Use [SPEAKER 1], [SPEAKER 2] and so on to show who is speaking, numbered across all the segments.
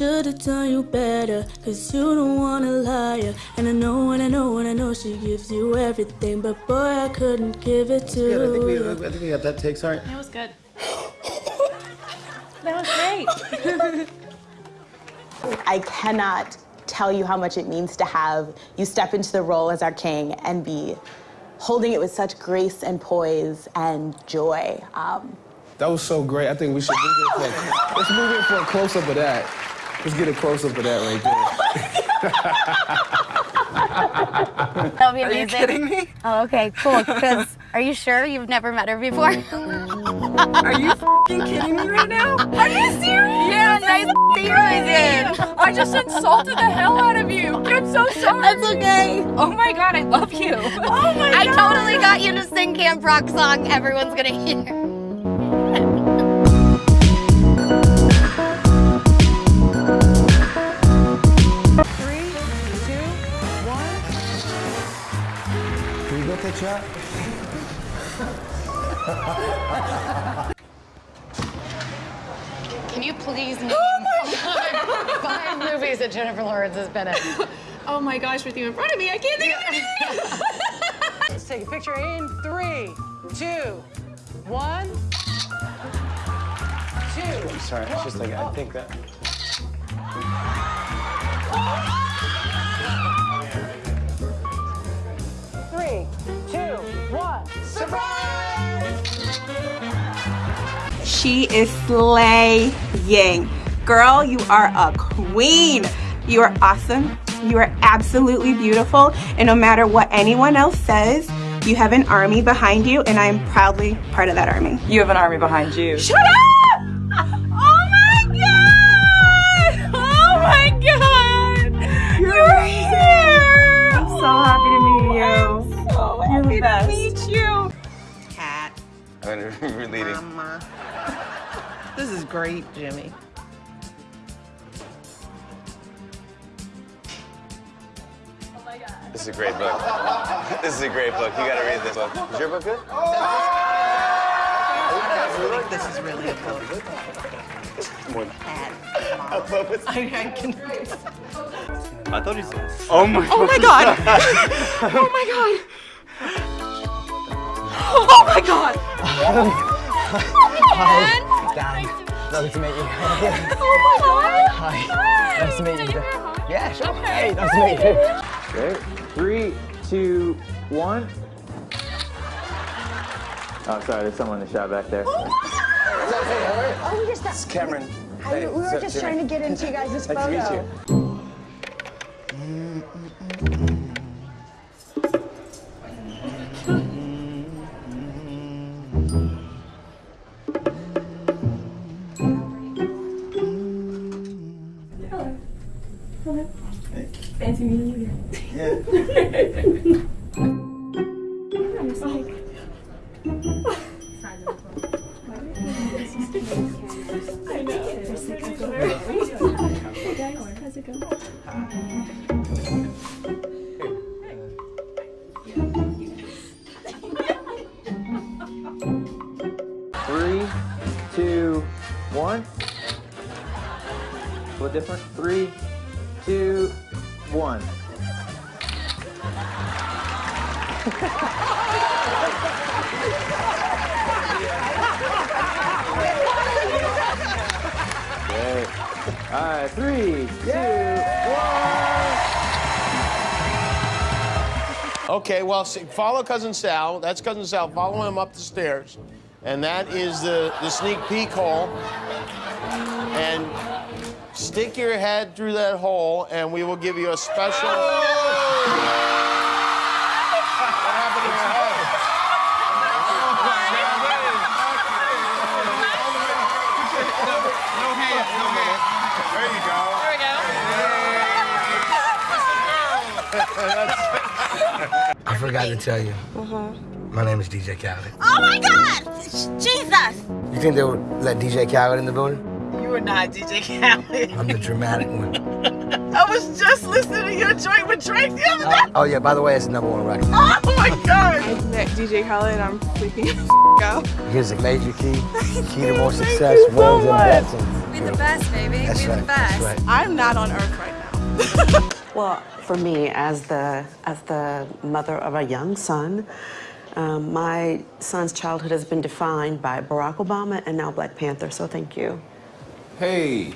[SPEAKER 1] Should've done you better, cause you don't wanna lie. And I know, and I know, and I know she gives you everything, but boy, I couldn't give it to
[SPEAKER 2] Good, I think we,
[SPEAKER 1] you.
[SPEAKER 2] I think we got that take. Sorry.
[SPEAKER 3] That was good. that was great.
[SPEAKER 4] I cannot tell you how much it means to have you step into the role as our king and be holding it with such grace and poise and joy. Um,
[SPEAKER 5] That was so great. I think we should move in for a, let's move in for a close up of that. Let's get a close up of that right there.
[SPEAKER 3] That'll be
[SPEAKER 6] Are you kidding me?
[SPEAKER 3] Oh, okay, cool. Because are you sure you've never met her before?
[SPEAKER 6] Are you f***ing kidding me right now?
[SPEAKER 3] Are you serious?
[SPEAKER 6] Yeah, nice
[SPEAKER 3] See you again.
[SPEAKER 6] I just insulted the hell out of you. I'm so sorry.
[SPEAKER 3] That's okay.
[SPEAKER 6] Oh my god, I love you.
[SPEAKER 3] Oh my god. I totally got you to sing Camp Rock song everyone's gonna hear.
[SPEAKER 2] Can you get that shot?
[SPEAKER 7] Can you please name oh five movies that Jennifer Lawrence has been in?
[SPEAKER 6] Oh my gosh, with you in front of me, I can't think of anything.
[SPEAKER 8] Let's take a picture in three, two, one, two.
[SPEAKER 2] I'm sorry. It's just like I oh. think that.
[SPEAKER 8] Three, one.
[SPEAKER 4] She is slaying. Girl, you are a queen. You are awesome. You are absolutely beautiful. And no matter what anyone else says, you have an army behind you, and I am proudly part of that army.
[SPEAKER 6] You have an army behind you.
[SPEAKER 4] Shut up! Cat.
[SPEAKER 2] We're.
[SPEAKER 4] Mama.
[SPEAKER 8] This is great, Jimmy.
[SPEAKER 2] This is a great book. This is a great book. You gotta read this book. Is your book good?
[SPEAKER 8] This is really a book.
[SPEAKER 2] More than
[SPEAKER 8] I can.
[SPEAKER 2] I thought you said. Oh my.
[SPEAKER 4] Oh my god! Oh my god! Oh my god!
[SPEAKER 9] Lovely to meet you.
[SPEAKER 4] Oh my god!
[SPEAKER 9] Hi. Nice to meet you. Yeah, sure. Hey, nice to meet you. Okay. Three, two, one. Oh, sorry. There's someone in the shot back there.
[SPEAKER 10] Oh, we just
[SPEAKER 2] It's Cameron. Hey,
[SPEAKER 10] we were
[SPEAKER 2] so-
[SPEAKER 10] just
[SPEAKER 2] Jimmy.
[SPEAKER 10] trying to get into you guys'
[SPEAKER 2] Nice
[SPEAKER 10] photo.
[SPEAKER 2] to meet you.
[SPEAKER 1] Fancy
[SPEAKER 9] Three, two, one. A little different. Three, two, one. Great. All right, three, two, one.
[SPEAKER 11] Okay, well, see, follow Cousin Sal. That's Cousin Sal. Follow him up the stairs. And that is the, the sneak peek hole. And stick your head through that hole, and we will give you a special. What happened to your head? There you go.
[SPEAKER 6] There we go.
[SPEAKER 12] I forgot to tell you. Mm-hmm. My name is DJ Khaled.
[SPEAKER 4] Oh my god! Jesus!
[SPEAKER 12] You think they would let DJ Khaled in the building?
[SPEAKER 8] You are not DJ Khaled.
[SPEAKER 12] I'm the dramatic one.
[SPEAKER 8] I was just listening to your joint with Drake the other day.
[SPEAKER 12] Oh, oh yeah, by the way, it's the number one record.
[SPEAKER 8] Oh my god.
[SPEAKER 4] I met DJ Khaled and I'm freaking out.
[SPEAKER 12] Here's a major key, key to more
[SPEAKER 4] Thank
[SPEAKER 12] success,
[SPEAKER 4] you so
[SPEAKER 12] wins and
[SPEAKER 4] much.
[SPEAKER 12] blessings.
[SPEAKER 13] We're the best, baby.
[SPEAKER 14] That's
[SPEAKER 13] we
[SPEAKER 14] right,
[SPEAKER 13] the
[SPEAKER 14] that's
[SPEAKER 13] best.
[SPEAKER 14] right.
[SPEAKER 4] I'm not on earth right now.
[SPEAKER 15] Well, for me, as the as the mother of a young son, um, my son's childhood has been defined by Barack Obama and now Black Panther. So thank you.
[SPEAKER 5] Hey,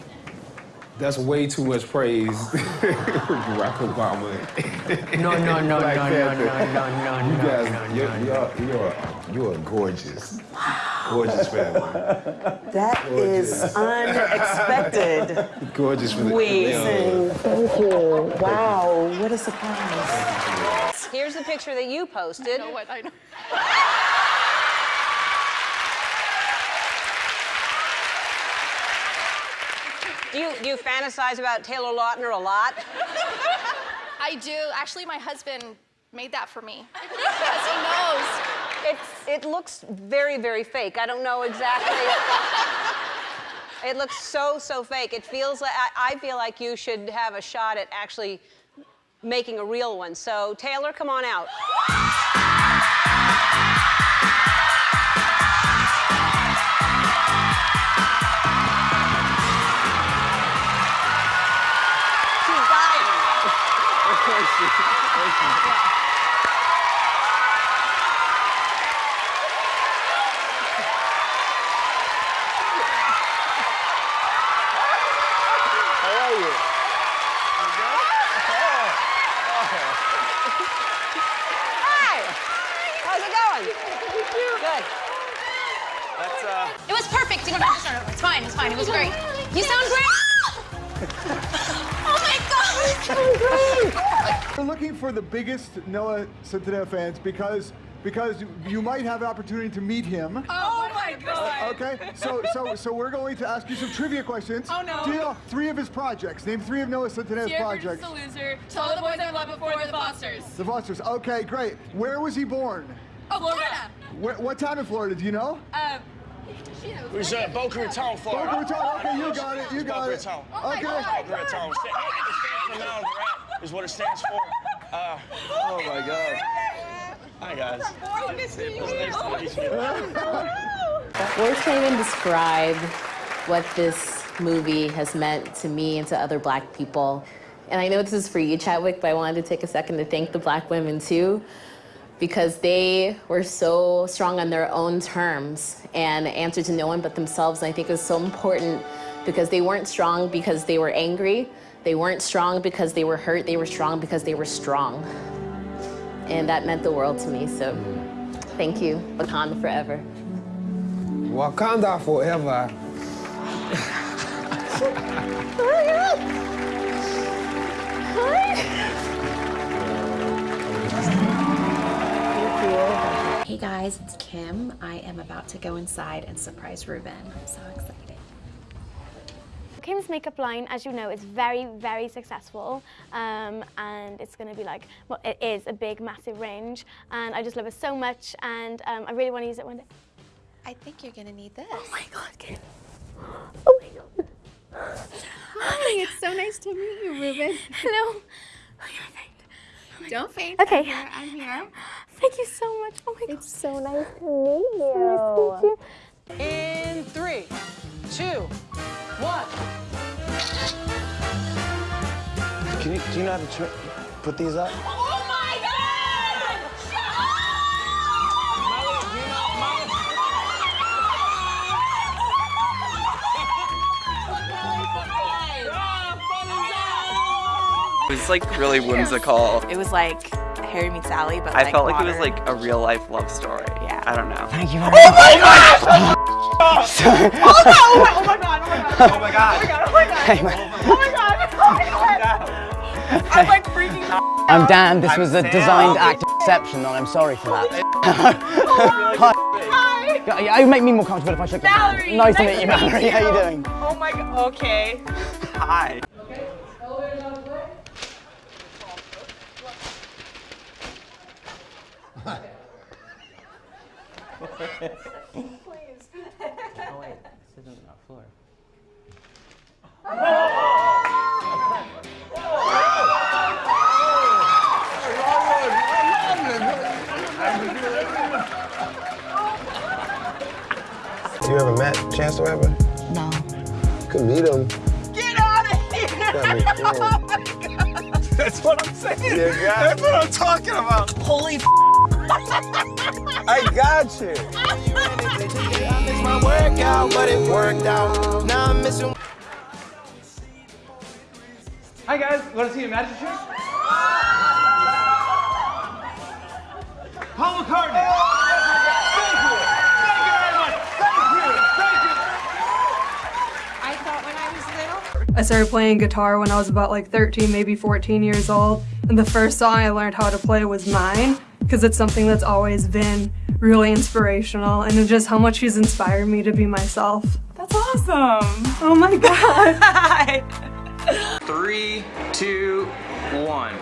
[SPEAKER 5] that's way too much praise. Barack Obama.
[SPEAKER 16] No, no, no,
[SPEAKER 5] Black
[SPEAKER 16] no, no,
[SPEAKER 5] Panther.
[SPEAKER 16] no, no, no,
[SPEAKER 5] You
[SPEAKER 16] no,
[SPEAKER 5] guys,
[SPEAKER 16] no,
[SPEAKER 5] you're,
[SPEAKER 16] no,
[SPEAKER 5] you're, you're, you're a gorgeous, gorgeous family.
[SPEAKER 15] That is unexpected.
[SPEAKER 5] Gorgeous for the
[SPEAKER 15] Amazing. Thank you. Wow, what a surprise.
[SPEAKER 17] Here's the picture that you posted.
[SPEAKER 6] You know what? I know.
[SPEAKER 17] Do you, do you fantasize about Taylor Lautner a lot?
[SPEAKER 3] I do. Actually, my husband made that for me because he knows.
[SPEAKER 17] It's, it looks very, very fake. I don't know exactly. it looks so, so fake. It feels like, I, I feel like you should have a shot at actually making a real one. So, Taylor, come on out. She's dying.
[SPEAKER 16] How are you?
[SPEAKER 17] Hi. How's it going? Good.
[SPEAKER 2] That's, uh...
[SPEAKER 3] It was perfect. You don't have to start over. It's fine. It's fine. It was great. You sound great. oh my God.
[SPEAKER 18] We're looking for the biggest Noah Centineo fans because because you might have an opportunity to meet him.
[SPEAKER 6] Oh my God.
[SPEAKER 18] Okay, so so so we're going to ask you some trivia questions.
[SPEAKER 6] Oh, no.
[SPEAKER 18] Do you know three of his projects? Name three of Noah Centineo's
[SPEAKER 6] Dear
[SPEAKER 18] projects.
[SPEAKER 6] Bruce the Loser, Tell the Boys I Love Before the Fosters.
[SPEAKER 18] The Fosters. Okay, great. Where was he born?
[SPEAKER 6] Oh, Florida.
[SPEAKER 18] Where, what town in Florida? Do you know?
[SPEAKER 6] Um, she.
[SPEAKER 11] It was uh, Boca Raton, Florida.
[SPEAKER 18] Boca Raton. Okay, you got it. You got
[SPEAKER 11] It's
[SPEAKER 18] got
[SPEAKER 11] Boca. Raton.
[SPEAKER 6] Oh my
[SPEAKER 18] Okay.
[SPEAKER 6] God.
[SPEAKER 11] Boca Raton. It stands for Mount Rat, is what it stands for. Uh,
[SPEAKER 5] Oh my God.
[SPEAKER 11] hi, guys.
[SPEAKER 6] Nice to
[SPEAKER 11] nice to meet you.
[SPEAKER 19] Words can't even describe what this movie has meant to me and to other black people. And I know this is for you, Chadwick, but I wanted to take a second to thank the black women too, because they were so strong on their own terms and answered to no one but themselves. And I think it was so important because they weren't strong because they were angry. They weren't strong because they were hurt. They were strong because they were strong. And that meant the world to me. So thank you. Wakanda forever.
[SPEAKER 5] Wakanda forever.
[SPEAKER 20] guys, it's Kim. I am about to go inside and surprise Ruben. I'm so excited.
[SPEAKER 21] Kim's makeup line, as you know, is very, very successful, um, and it's going to be like, well, it is a big, massive range, and I just love it so much, and um, I really want to use it one day.
[SPEAKER 20] I think you're gonna need this.
[SPEAKER 21] Oh my God, Kim! Oh my God!
[SPEAKER 20] Hi, it's so nice to meet you, Ruben.
[SPEAKER 21] Hello.
[SPEAKER 20] Don't faint.
[SPEAKER 21] Okay.
[SPEAKER 20] I'm here. I'm here.
[SPEAKER 21] Thank you so much. Oh my God.
[SPEAKER 20] It's so nice to meet you.
[SPEAKER 21] So nice to meet you.
[SPEAKER 17] In three, two, one.
[SPEAKER 16] Can you, do you know how to put these up?
[SPEAKER 9] It was like really whimsical.
[SPEAKER 4] It was like Harry meets Sally, but
[SPEAKER 9] I
[SPEAKER 4] like
[SPEAKER 9] felt like it was like a real life love story. Yeah. I don't know.
[SPEAKER 16] Thank you
[SPEAKER 9] Oh
[SPEAKER 16] very
[SPEAKER 9] my
[SPEAKER 16] much.
[SPEAKER 9] god! Oh my god! Oh my god! Oh my god!
[SPEAKER 6] Oh my God! Oh my God! Oh my God! Oh I'm like freaking the out.
[SPEAKER 16] I'm Dan. This
[SPEAKER 9] I'm
[SPEAKER 16] was a
[SPEAKER 9] Sam.
[SPEAKER 16] designed act of deception, and I'm sorry for that. Oh, hi.
[SPEAKER 6] Hi!
[SPEAKER 16] Yeah, yeah, it would make me more comfortable if I shook your hand.
[SPEAKER 6] Valerie!
[SPEAKER 16] Nice to meet you, Valerie. How you doing?
[SPEAKER 6] Oh my God. Okay.
[SPEAKER 9] Hi.
[SPEAKER 16] Oh wait, this isn't our floor.
[SPEAKER 14] You ever met Chance the Rapper?
[SPEAKER 10] No.
[SPEAKER 16] could meet him.
[SPEAKER 22] Get out of here!
[SPEAKER 16] Got me filmed.
[SPEAKER 22] Oh That's what I'm saying. That's what I'm talking about. Holy
[SPEAKER 16] I got you.
[SPEAKER 22] I missed my workout, but it worked out. Now I'm missing.
[SPEAKER 23] Hi guys, want to see a magic trick? Paul McCartney. Thank you. Thank you very much. Thank you. Thank you.
[SPEAKER 20] I thought when I was little.
[SPEAKER 24] I started playing guitar when I was about like 13, maybe 14 years old. And the first song I learned how to play was Mine, because it's something that's always been really inspirational and just how much he's inspired me to be myself.
[SPEAKER 25] That's awesome.
[SPEAKER 24] Oh my god.
[SPEAKER 25] Three, two, one.